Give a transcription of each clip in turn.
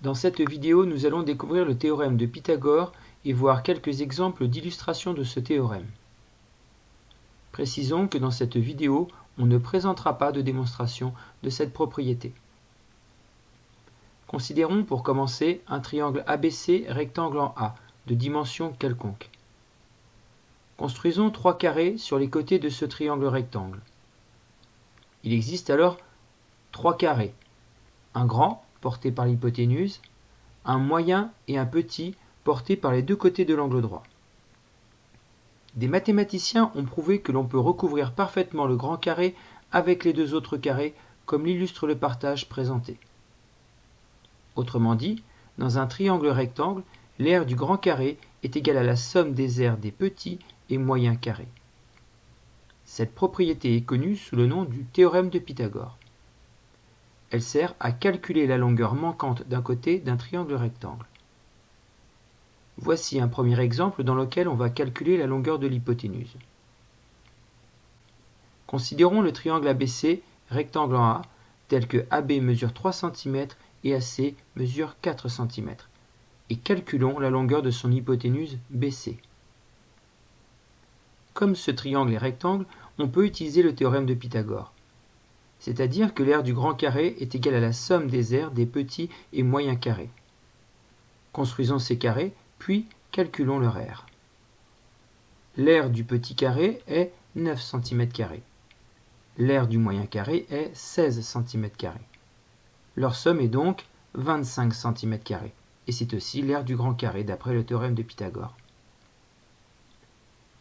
Dans cette vidéo, nous allons découvrir le théorème de Pythagore et voir quelques exemples d'illustration de ce théorème. Précisons que dans cette vidéo, on ne présentera pas de démonstration de cette propriété. Considérons pour commencer un triangle ABC rectangle en A, de dimension quelconque. Construisons trois carrés sur les côtés de ce triangle rectangle. Il existe alors trois carrés, un grand porté par l'hypoténuse, un moyen et un petit portés par les deux côtés de l'angle droit. Des mathématiciens ont prouvé que l'on peut recouvrir parfaitement le grand carré avec les deux autres carrés, comme l'illustre le partage présenté. Autrement dit, dans un triangle rectangle, l'aire du grand carré est égale à la somme des aires des petits et moyens carrés. Cette propriété est connue sous le nom du théorème de Pythagore. Elle sert à calculer la longueur manquante d'un côté d'un triangle rectangle. Voici un premier exemple dans lequel on va calculer la longueur de l'hypoténuse. Considérons le triangle ABC rectangle en A tel que AB mesure 3 cm et AC mesure 4 cm et calculons la longueur de son hypoténuse BC. Comme ce triangle est rectangle, on peut utiliser le théorème de Pythagore c'est-à-dire que l'aire du grand carré est égale à la somme des aires des petits et moyens carrés. Construisons ces carrés, puis calculons leur aire. L'aire du petit carré est 9 cm. L'aire du moyen carré est 16 cm. Leur somme est donc 25 cm. Et c'est aussi l'aire du grand carré d'après le théorème de Pythagore.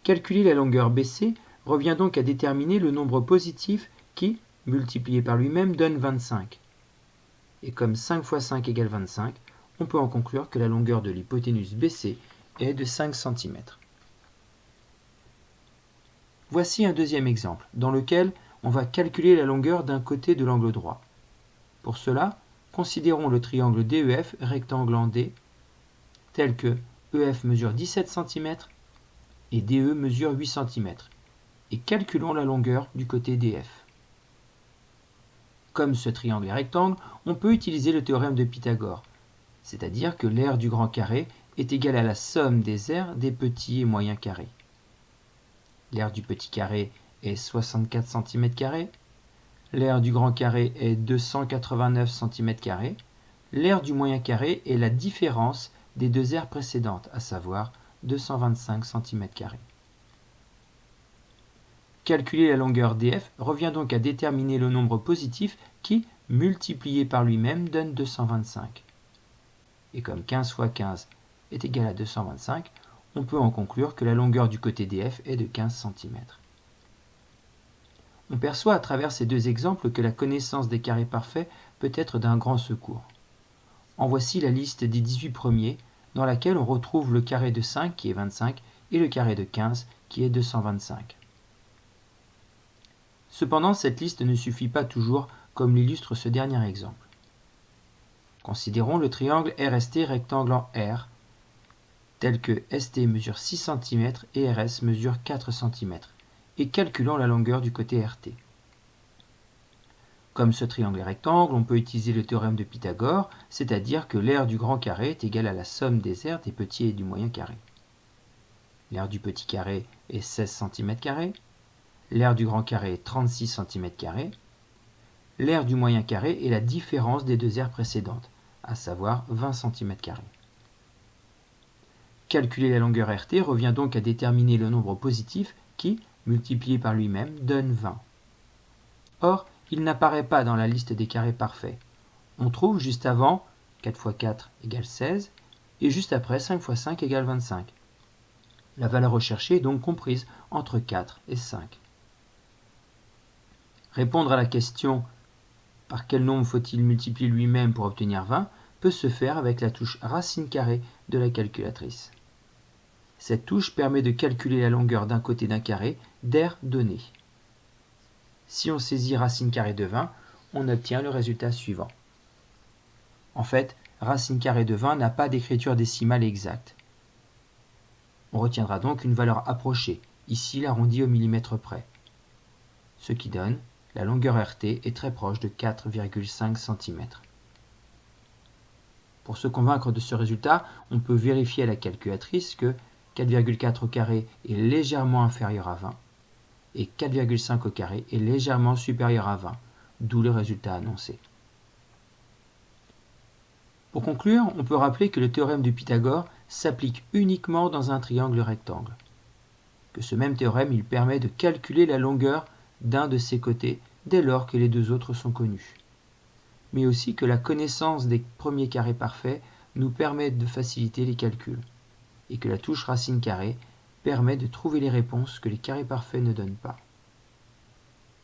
Calculer la longueur BC revient donc à déterminer le nombre positif qui, multiplié par lui-même donne 25. Et comme 5 fois 5 égale 25, on peut en conclure que la longueur de l'hypoténuse BC est de 5 cm. Voici un deuxième exemple, dans lequel on va calculer la longueur d'un côté de l'angle droit. Pour cela, considérons le triangle DEF rectangle en D, tel que EF mesure 17 cm et DE mesure 8 cm, et calculons la longueur du côté DF. Comme ce triangle est rectangle, on peut utiliser le théorème de Pythagore, c'est-à-dire que l'aire du grand carré est égale à la somme des aires des petits et moyens carrés. L'aire du petit carré est 64 cm, l'aire du grand carré est 289 cm, l'aire du moyen carré est la différence des deux aires précédentes, à savoir 225 cm. Calculer la longueur df revient donc à déterminer le nombre positif qui, multiplié par lui-même, donne 225. Et comme 15 fois 15 est égal à 225, on peut en conclure que la longueur du côté df est de 15 cm. On perçoit à travers ces deux exemples que la connaissance des carrés parfaits peut être d'un grand secours. En voici la liste des 18 premiers, dans laquelle on retrouve le carré de 5 qui est 25 et le carré de 15 qui est 225. Cependant, cette liste ne suffit pas toujours, comme l'illustre ce dernier exemple. Considérons le triangle RST rectangle en R, tel que ST mesure 6 cm et RS mesure 4 cm, et calculons la longueur du côté RT. Comme ce triangle est rectangle, on peut utiliser le théorème de Pythagore, c'est-à-dire que l'aire du grand carré est égale à la somme des aires des petits et du moyen carré. L'aire du petit carré est 16 cm, L'aire du grand carré est 36 cm. L'aire du moyen carré est la différence des deux aires précédentes, à savoir 20 cm. Calculer la longueur RT revient donc à déterminer le nombre positif qui, multiplié par lui-même, donne 20. Or, il n'apparaît pas dans la liste des carrés parfaits. On trouve juste avant 4 x 4 égale 16 et juste après 5 x 5 égale 25. La valeur recherchée est donc comprise entre 4 et 5. Répondre à la question par quel nombre faut-il multiplier lui-même pour obtenir 20 peut se faire avec la touche racine carrée de la calculatrice. Cette touche permet de calculer la longueur d'un côté d'un carré d'air donné. Si on saisit racine carrée de 20, on obtient le résultat suivant. En fait, racine carrée de 20 n'a pas d'écriture décimale exacte. On retiendra donc une valeur approchée, ici l'arrondi au millimètre près, ce qui donne la longueur RT est très proche de 4,5 cm. Pour se convaincre de ce résultat, on peut vérifier à la calculatrice que 4,4 au carré est légèrement inférieur à 20 et 4,5 au est légèrement supérieur à 20, d'où le résultat annoncé. Pour conclure, on peut rappeler que le théorème de Pythagore s'applique uniquement dans un triangle rectangle. Que ce même théorème il permet de calculer la longueur d'un de ses côtés dès lors que les deux autres sont connus. Mais aussi que la connaissance des premiers carrés parfaits nous permet de faciliter les calculs, et que la touche racine carrée permet de trouver les réponses que les carrés parfaits ne donnent pas.